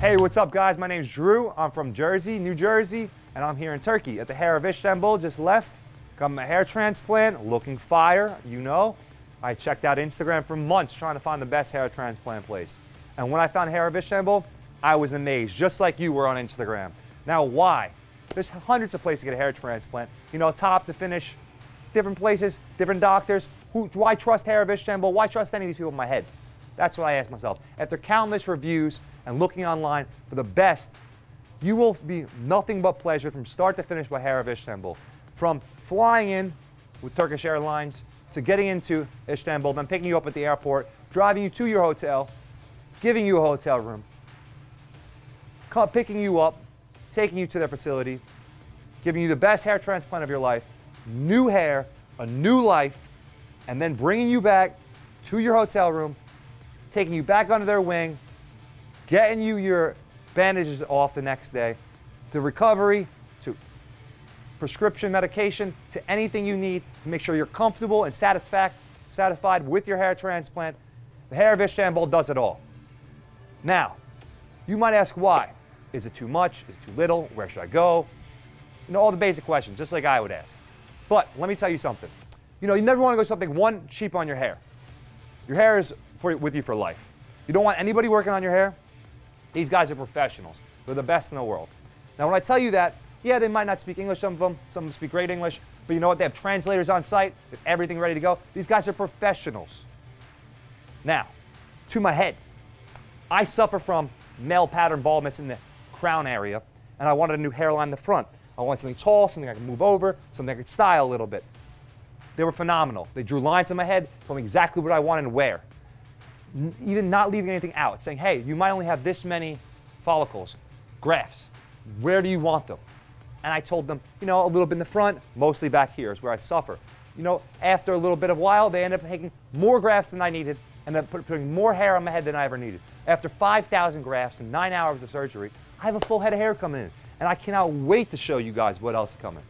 Hey, what's up guys? My name's Drew. I'm from Jersey, New Jersey, and I'm here in Turkey at the Hair of Istanbul, just left. Got my hair transplant, looking fire, you know. I checked out Instagram for months trying to find the best hair transplant place. And when I found Hair of Istanbul, I was amazed, just like you were on Instagram. Now, why? There's hundreds of places to get a hair transplant. You know, top to finish, different places, different doctors. Who, why trust Hair of Istanbul? Why trust any of these people in my head? That's what I ask myself. After countless reviews and looking online for the best, you will be nothing but pleasure from start to finish by Hair of Istanbul. From flying in with Turkish Airlines to getting into Istanbul, then picking you up at the airport, driving you to your hotel, giving you a hotel room, picking you up, taking you to their facility, giving you the best hair transplant of your life, new hair, a new life, and then bringing you back to your hotel room, taking you back under their wing, getting you your bandages off the next day, to recovery, to prescription medication, to anything you need to make sure you're comfortable and satisfied with your hair transplant. The Hair of Istanbul does it all. Now, you might ask why. Is it too much? Is it too little? Where should I go? You know, all the basic questions, just like I would ask. But let me tell you something. You know, you never want to go something one cheap on your hair. Your hair is for, with you for life. You don't want anybody working on your hair. These guys are professionals. They're the best in the world. Now, when I tell you that, yeah, they might not speak English, some of them. Some of them speak great English. But you know what? They have translators on site. They have everything ready to go. These guys are professionals. Now, to my head. I suffer from male pattern baldness in the crown area, and I wanted a new hairline in the front. I wanted something tall, something I could move over, something I could style a little bit. They were phenomenal. They drew lines in my head, told me exactly what I wanted and where. Even not leaving anything out, saying, hey, you might only have this many follicles, grafts. Where do you want them? And I told them, you know, a little bit in the front, mostly back here is where I suffer. You know, after a little bit of while, they ended up taking more grafts than I needed and then putting more hair on my head than I ever needed. After 5,000 grafts and nine hours of surgery, I have a full head of hair coming in. And I cannot wait to show you guys what else is coming.